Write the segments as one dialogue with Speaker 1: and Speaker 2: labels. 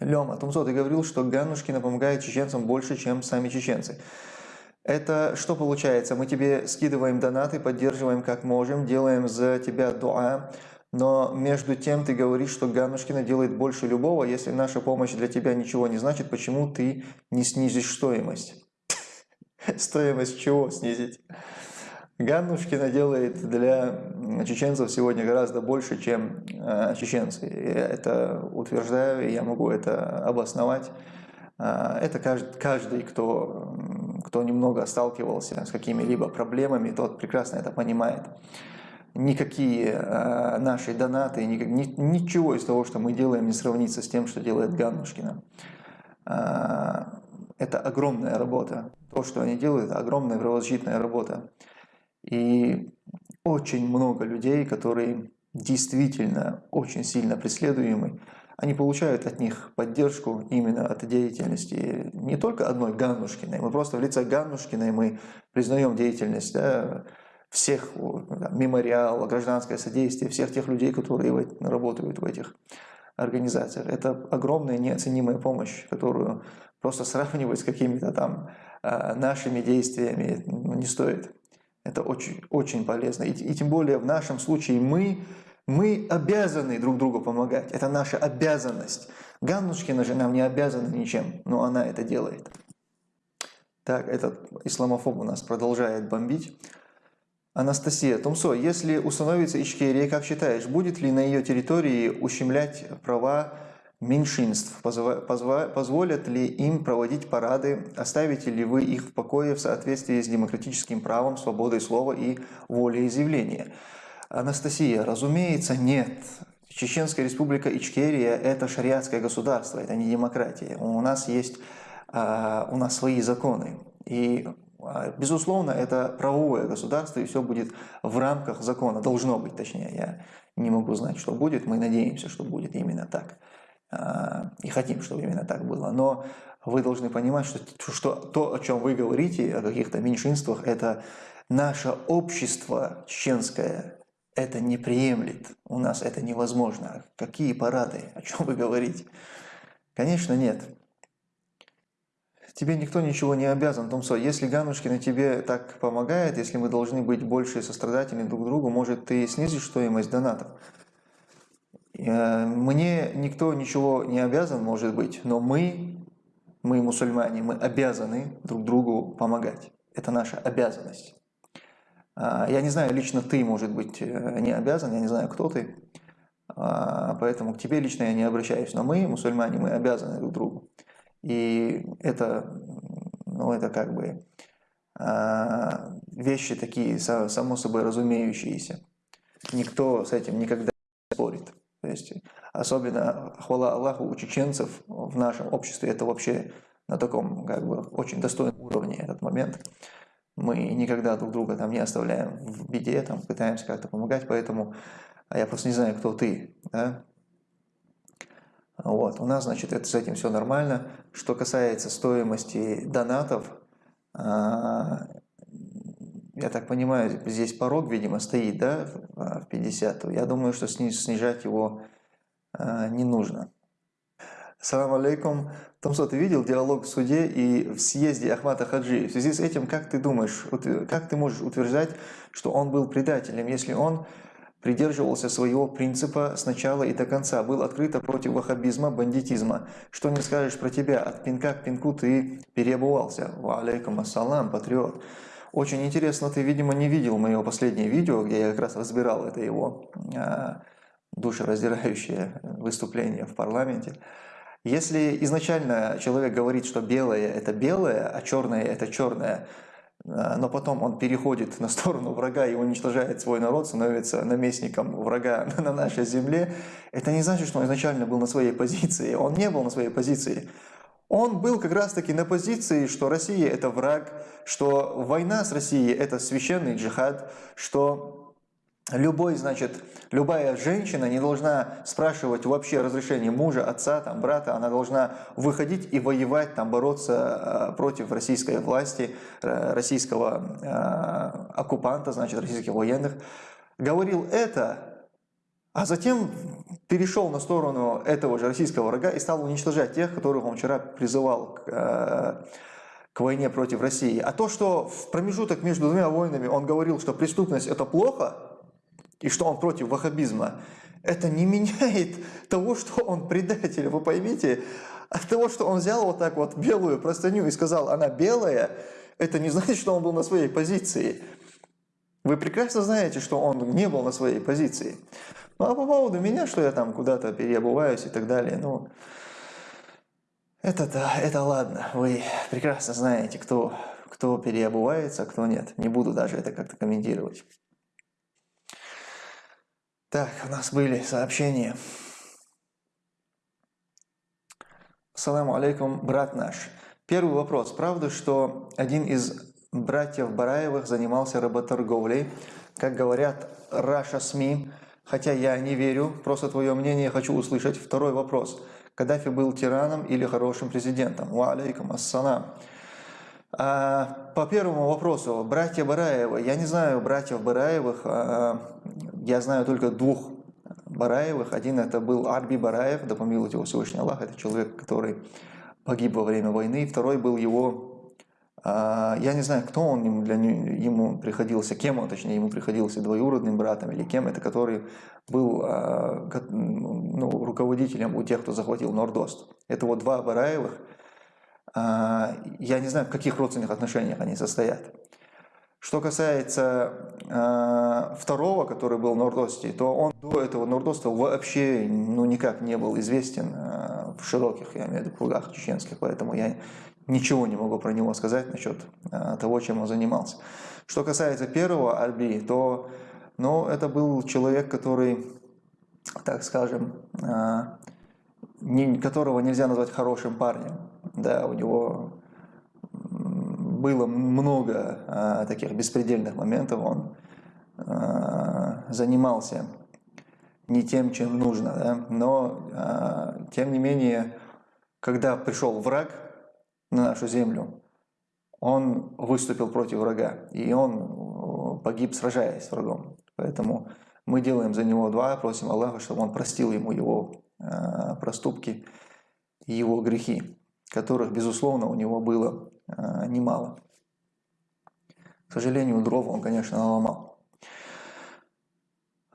Speaker 1: Лема, Тумсо, ты говорил, что Ганнушкина помогает чеченцам больше, чем сами чеченцы. Это что получается? Мы тебе скидываем донаты, поддерживаем как можем, делаем за тебя дуа, но между тем ты говоришь, что Ганнушкина делает больше любого. Если наша помощь для тебя ничего не значит, почему ты не снизишь стоимость? Стоимость чего снизить? Ганнушкина делает для чеченцев сегодня гораздо больше, чем э, чеченцы. Я это утверждаю, и я могу это обосновать. Э, это каждый, каждый кто, кто немного сталкивался с какими-либо проблемами, тот прекрасно это понимает. Никакие э, наши донаты, ни, ни, ничего из того, что мы делаем, не сравнится с тем, что делает Ганнушкина. Это огромная работа. То, что они делают, огромная правозащитная работа. И очень много людей, которые действительно очень сильно преследуемы, они получают от них поддержку именно от деятельности не только одной Ганнушкиной, мы просто в лице Ганнушкиной мы признаем деятельность да, всех, да, мемориал, гражданское содействие, всех тех людей, которые работают в этих организациях. Это огромная неоценимая помощь, которую просто сравнивать с какими-то там а, нашими действиями ну, не стоит. Это очень, очень полезно. И, и тем более в нашем случае мы, мы обязаны друг другу помогать. Это наша обязанность. Ганнушкина же нам не обязана ничем, но она это делает. Так, этот исламофоб у нас продолжает бомбить. Анастасия Тумсо, если установится Ичкерия, как считаешь, будет ли на ее территории ущемлять права меньшинств? Позволят ли им проводить парады? Оставите ли вы их в покое в соответствии с демократическим правом, свободой слова и волеизъявления? Анастасия, разумеется, нет. Чеченская республика Ичкерия – это шариатское государство, это не демократия. У нас есть а, у нас свои законы. И, а, безусловно, это правовое государство, и все будет в рамках закона. Должно быть, точнее. Я не могу знать, что будет. Мы надеемся, что будет именно так. И хотим, чтобы именно так было. Но вы должны понимать, что, что то, о чем вы говорите, о каких-то меньшинствах, это наше общество чеченское это не приемлет. У нас это невозможно. Какие парады? О чем вы говорите? Конечно, нет. Тебе никто ничего не обязан, Томсо. Если Ганушкина тебе так помогает, если мы должны быть больше сострадательны друг другу, может, ты снизишь стоимость донатов? Э, мне никто ничего не обязан, может быть, но мы, мы мусульмане, мы обязаны друг другу помогать. Это наша обязанность. А, я не знаю, лично ты, может быть, э, не обязан, я не знаю, кто ты, поэтому к тебе лично я не обращаюсь, но мы, мусульмане, мы обязаны друг другу. И это, ну, это как бы вещи такие, само собой разумеющиеся. Никто с этим никогда. То есть, особенно хвала Аллаху у чеченцев в нашем обществе, это вообще на таком как бы очень достойном уровне этот момент. Мы никогда друг друга там не оставляем в беде, там пытаемся как-то помогать, поэтому а я просто не знаю, кто ты, да? Вот, у нас, значит, это, с этим все нормально. Что касается стоимости донатов, а, я так понимаю, здесь порог, видимо, стоит, да, в 50. Я думаю, что снижать его а, не нужно. Салам алейкум. Томсо, ты видел диалог в суде и в съезде Ахмата Хаджи? В связи с этим, как ты думаешь, как ты можешь утверждать, что он был предателем, если он придерживался своего принципа с начала и до конца, был открыто против ваххабизма, бандитизма. Что не скажешь про тебя? От пинка к пинку ты переобувался. Ва алейкум ассалам, патриот. Очень интересно, ты, видимо, не видел мое последнее видео, где я как раз разбирал это его а, душераздирающее выступление в парламенте. Если изначально человек говорит, что белое – это белое, а черное – это черное, а, но потом он переходит на сторону врага и уничтожает свой народ, становится наместником врага на нашей земле, это не значит, что он изначально был на своей позиции. Он не был на своей позиции. Он был как раз-таки на позиции, что Россия – это враг, что война с Россией – это священный джихад, что любой, значит, любая женщина не должна спрашивать вообще разрешение мужа, отца, там, брата, она должна выходить и воевать, там, бороться э, против российской власти, э, российского э, оккупанта, значит, российских военных. Говорил это а затем перешел на сторону этого же российского врага и стал уничтожать тех, которых он вчера призывал к, э, к войне против России. А то, что в промежуток между двумя войнами он говорил, что преступность это плохо, и что он против ваххабизма, это не меняет того, что он предатель. Вы поймите, от того, что он взял вот так вот белую простыню и сказал, она белая, это не значит, что он был на своей позиции. Вы прекрасно знаете, что он не был на своей позиции. Ну а по поводу меня, что я там куда-то переобуваюсь и так далее, ну, это-то, это ладно. Вы прекрасно знаете, кто, кто переобувается, а кто нет. Не буду даже это как-то комментировать. Так, у нас были сообщения. Саламу алейкум, брат наш. Первый вопрос. Правда, что один из братьев Бараевых занимался работорговлей? Как говорят Раша СМИ, хотя я не верю, просто твое мнение хочу услышать. Второй вопрос. Каддафи был тираном или хорошим президентом? Ва алейкум ассалам. А, по первому вопросу, братья Бараевы, я не знаю братьев Бараевых, а, я знаю только двух Бараевых. Один это был Арби Бараев, да помилуйте его Всевышний Аллах, это человек, который погиб во время войны. Второй был его я не знаю, кто он ему, для, ему приходился, кем он, точнее, ему приходился, двоюродным братом или кем это, который был а, ну, руководителем у тех, кто захватил Нордост. Это вот два Бараевых. А, я не знаю, в каких родственных отношениях они состоят. Что касается второго, который был в Нордосте, то он до этого Нордоста вообще ну, никак не был известен в широких, я имею в виду, кругах чеченских, поэтому я ничего не могу про него сказать насчет э, того, чем он занимался. Что касается первого Альби, то ну, это был человек, который, так скажем, э, которого нельзя назвать хорошим парнем. Да, у него было много а, таких беспредельных моментов, он занимался не тем, чем нужно, да? но тем не менее, когда пришел враг на нашу землю, он выступил против врага, и он погиб, сражаясь с врагом. Поэтому мы делаем за него два, просим Аллаха, чтобы он простил ему его проступки и его грехи, которых, безусловно, у него было Э, немало. К сожалению, дров он, конечно, наломал.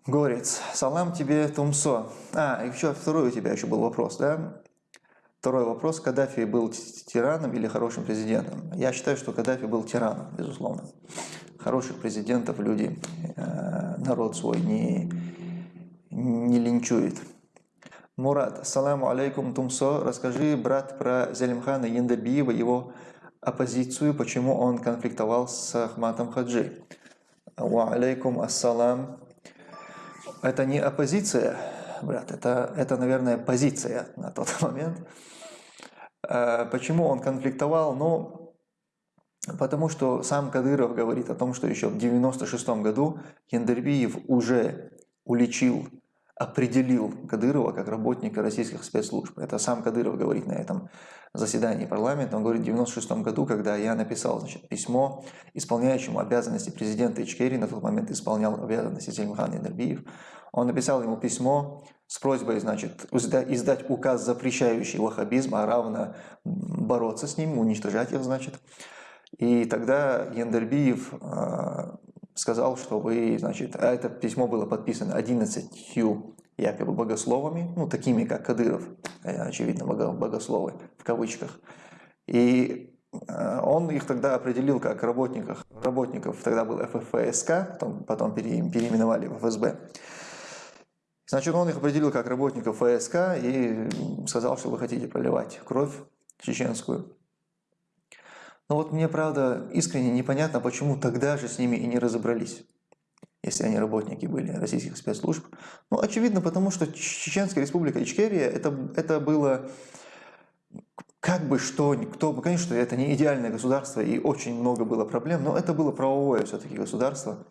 Speaker 1: Горец, салам тебе, Тумсо. А, еще второй у тебя еще был вопрос, да? Второй вопрос, Каддафи был тираном или хорошим президентом? Я считаю, что Каддафи был тираном, безусловно. Хороших президентов люди, э, народ свой не, не линчует. Мурат, саламу алейкум, Тумсо. Расскажи, брат, про Зелимхана Яндабиева, его оппозицию, почему он конфликтовал с Ахматом Хаджи. Ва алейкум ассалам. Это не оппозиция, брат, это, это, наверное, позиция на тот момент. А почему он конфликтовал? Ну, потому что сам Кадыров говорит о том, что еще в 96 году Яндербиев уже уличил определил Кадырова как работника российских спецслужб. Это сам Кадыров говорит на этом заседании парламента. Он говорит, в 1996 году, когда я написал значит, письмо исполняющему обязанности президента Ичкерии, на тот момент исполнял обязанности Зельмхан Янербиев, он написал ему письмо с просьбой значит, издать указ, запрещающий ваххабизм, а равно бороться с ним, уничтожать их, значит. И тогда Яндербиев а, сказал, что вы, значит, а это письмо было подписано 11 якобы богословами, ну, такими, как Кадыров, э, очевидно, богословы, в кавычках. И э, он их тогда определил как работников, работников тогда был ФФСК, потом, потом переименовали в ФСБ. Значит, он их определил как работников ФСК и сказал, что вы хотите проливать кровь чеченскую. Но вот мне, правда, искренне непонятно, почему тогда же с ними и не разобрались, если они работники были российских спецслужб. Ну, очевидно, потому что Чеченская республика Ичкерия, это, это было как бы что, кто, конечно, это не идеальное государство и очень много было проблем, но это было правовое все-таки государство.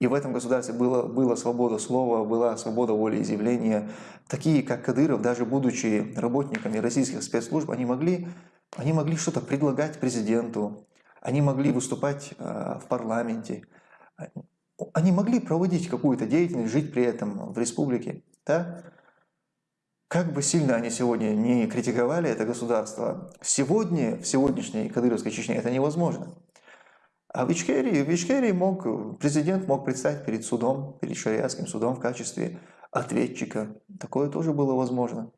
Speaker 1: И в этом государстве было, была свобода слова, была свобода волеизъявления. Такие, как Кадыров, даже будучи работниками российских спецслужб, они могли они могли что-то предлагать президенту, они могли выступать э, в парламенте. они могли проводить какую-то деятельность, жить при этом в республике, да? Как бы сильно они сегодня не критиковали это государство, сегодня, в сегодняшней Кадыровской Чечне это невозможно. А в Ичкерии, в Ичкерии мог, президент мог предстать перед судом, перед шариатским судом в качестве ответчика. Такое тоже было возможно.